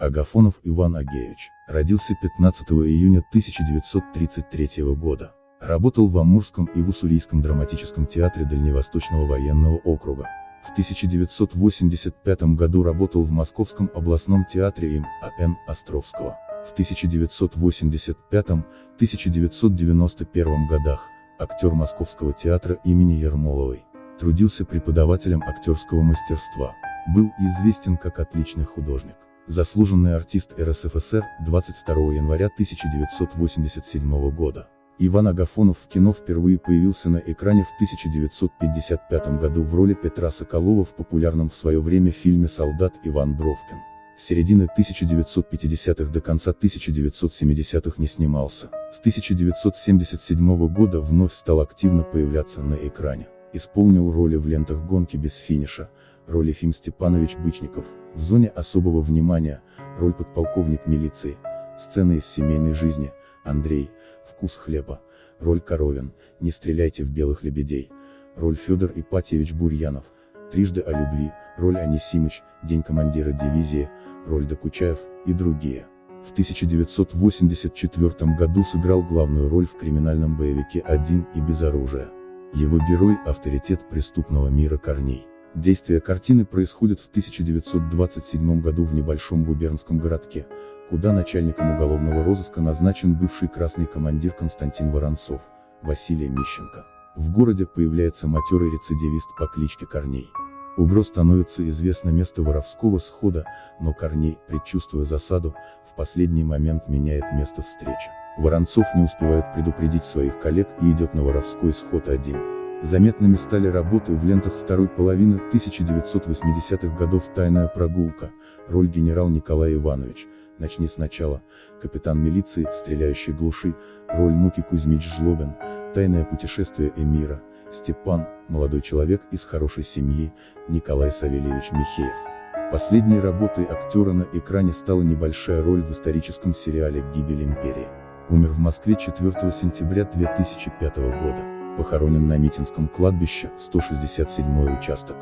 Агафонов Иван Агеевич, родился 15 июня 1933 года. Работал в Амурском и в Уссурийском драматическом театре Дальневосточного военного округа. В 1985 году работал в Московском областном театре им А.Н. Островского. В 1985-1991 годах, актер Московского театра имени Ермоловой. Трудился преподавателем актерского мастерства. Был известен как отличный художник. Заслуженный артист РСФСР, 22 января 1987 года. Иван Агафонов в кино впервые появился на экране в 1955 году в роли Петра Соколова в популярном в свое время фильме «Солдат Иван Бровкин». С середины 1950-х до конца 1970-х не снимался. С 1977 года вновь стал активно появляться на экране. Исполнил роли в лентах «Гонки без финиша», роли Фим Степанович Бычников, в зоне особого внимания, роль подполковник милиции, сцены из семейной жизни, Андрей, вкус хлеба, роль Коровин, не стреляйте в белых лебедей, роль Федор Ипатьевич Бурьянов, трижды о любви, роль Анисимыч, день командира дивизии, роль Докучаев, и другие. В 1984 году сыграл главную роль в криминальном боевике «Один и без оружия». Его герой – авторитет преступного мира Корней. Действие картины происходит в 1927 году в небольшом губернском городке, куда начальником уголовного розыска назначен бывший красный командир Константин Воронцов, Василий Мищенко. В городе появляется матерый рецидивист по кличке Корней. Угро становится известно место воровского схода, но Корней, предчувствуя засаду, в последний момент меняет место встречи. Воронцов не успевает предупредить своих коллег и идет на воровской сход один. Заметными стали работы в лентах второй половины 1980-х годов «Тайная прогулка», роль генерал Николай Иванович, «Начни сначала», капитан милиции, стреляющий глуши, роль Муки Кузьмич Жлобин, «Тайное путешествие Эмира», Степан, молодой человек из хорошей семьи, Николай Савельевич Михеев. Последней работой актера на экране стала небольшая роль в историческом сериале «Гибель империи». Умер в Москве 4 сентября 2005 года похоронен на Митинском кладбище, 167 участок.